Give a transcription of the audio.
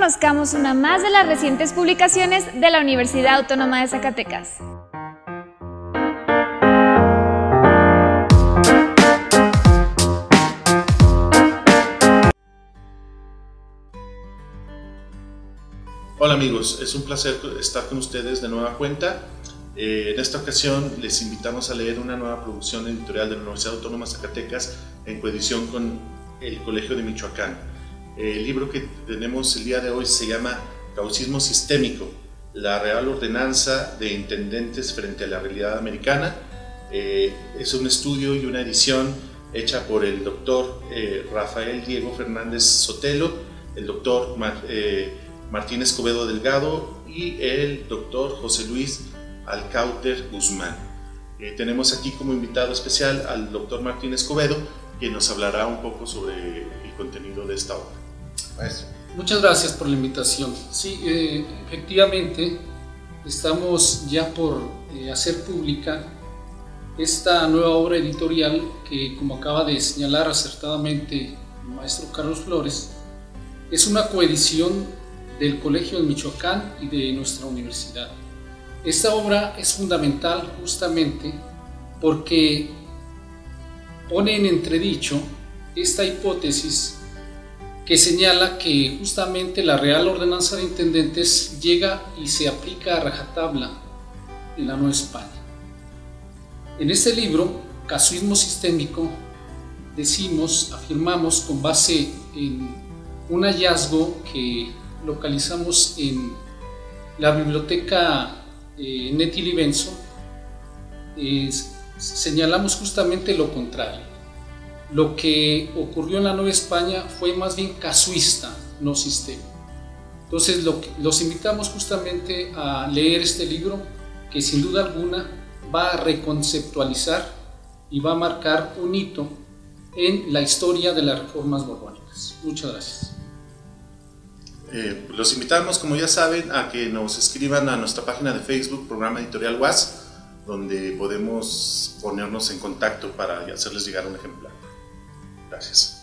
conozcamos una más de las recientes publicaciones de la Universidad Autónoma de Zacatecas. Hola amigos, es un placer estar con ustedes de nueva cuenta. Eh, en esta ocasión les invitamos a leer una nueva producción editorial de la Universidad Autónoma de Zacatecas en coedición con el Colegio de Michoacán. El libro que tenemos el día de hoy se llama Caucismo Sistémico, la Real Ordenanza de Intendentes frente a la Realidad Americana. Eh, es un estudio y una edición hecha por el doctor eh, Rafael Diego Fernández Sotelo, el doctor Martín Escobedo Delgado y el doctor José Luis Alcauter Guzmán. Eh, tenemos aquí como invitado especial al doctor Martín Escobedo, que nos hablará un poco sobre el contenido de esta obra. Muchas gracias por la invitación. Sí, eh, efectivamente, estamos ya por eh, hacer pública esta nueva obra editorial que, como acaba de señalar acertadamente el maestro Carlos Flores, es una coedición del Colegio de Michoacán y de nuestra universidad. Esta obra es fundamental justamente porque pone en entredicho esta hipótesis que señala que justamente la Real Ordenanza de Intendentes llega y se aplica a rajatabla en la Nueva España. En este libro, Casuismo Sistémico, decimos, afirmamos con base en un hallazgo que localizamos en la biblioteca eh, Netili Benson, señalamos justamente lo contrario. Lo que ocurrió en la Nueva España fue más bien casuista, no sistema. Entonces los invitamos justamente a leer este libro que sin duda alguna va a reconceptualizar y va a marcar un hito en la historia de las reformas borbónicas. Muchas gracias. Eh, los invitamos, como ya saben, a que nos escriban a nuestra página de Facebook, Programa Editorial WAS, donde podemos ponernos en contacto para hacerles llegar un ejemplar. Gracias.